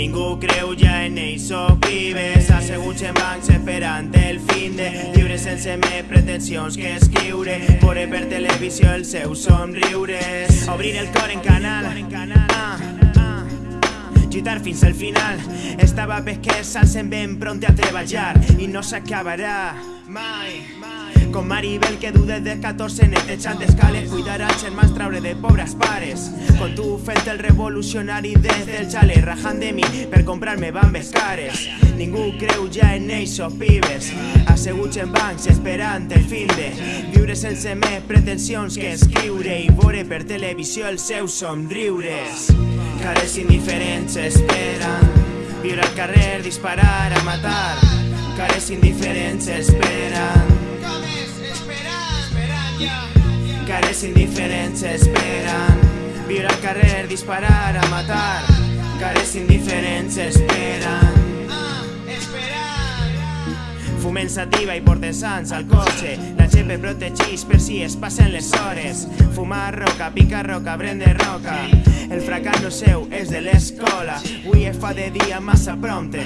Ningú creu ja en ells o vives Asseguts en bancs esperant el fin de. Lliure sense més pretensions que escriure. Veure per televisió els seus somriures Obrir el cor en canal. Ah, ah. Lluitar fins al final. Estava perquè s'alcen ben pronte a treballar I no s'acabarà mai, com Maribel que du des de 14 netejant escales. Cuidar als germans, traure de pobres pares. Com tu fent el revolucionari des del xale Rajant de mi per comprar-me bambes cares Ningú creu ja en ells o pibes. Asseguts en bancs esperant el fin de Viure sense més pretensions que escriure I veure per televisió els seus somriures. Cares indiferents esperen Viure al carrer, disparar, a matar. Cares indiferents esperen Cares indiferents esperen Viure al carrer, disparar, a matar. Cares indiferents esperen Fumen sativa i porten sants al cotxe La GP protegeix per si es passen les hores Fumar roca, picar roca, prendre roca. El fracàs no seu és de l'escola. Avui es fa de dia massa prompte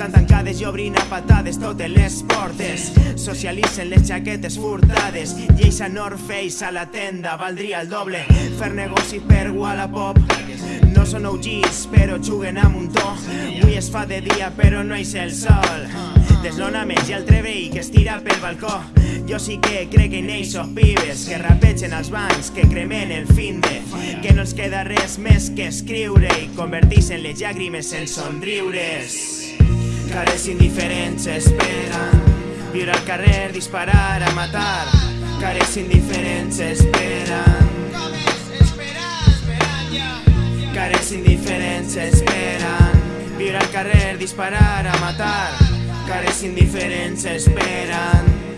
estan tancades i obrin a patades totes les portes. Socialitzen les jaquetes furtades. Lleis a North Face a la tenda valdria el doble. Fer negoci per Wallapop. No són OGs, però juguen amb un to. Avui es fa de dia, però no és el sol. Deslonaments i altre veí que es tira pel balcó. Jo sí que crec en o pibes Que rapegen els bancs, que cremen el fin de Que no els queda res més que escriure I converteixen les llàgrimes en somriures Cares indiferents esperen Viure al carrer, disparar, a matar. Cares indiferents esperen Cares indiferents esperen Viure al carrer, disparar, a matar. Cares indiferents esperen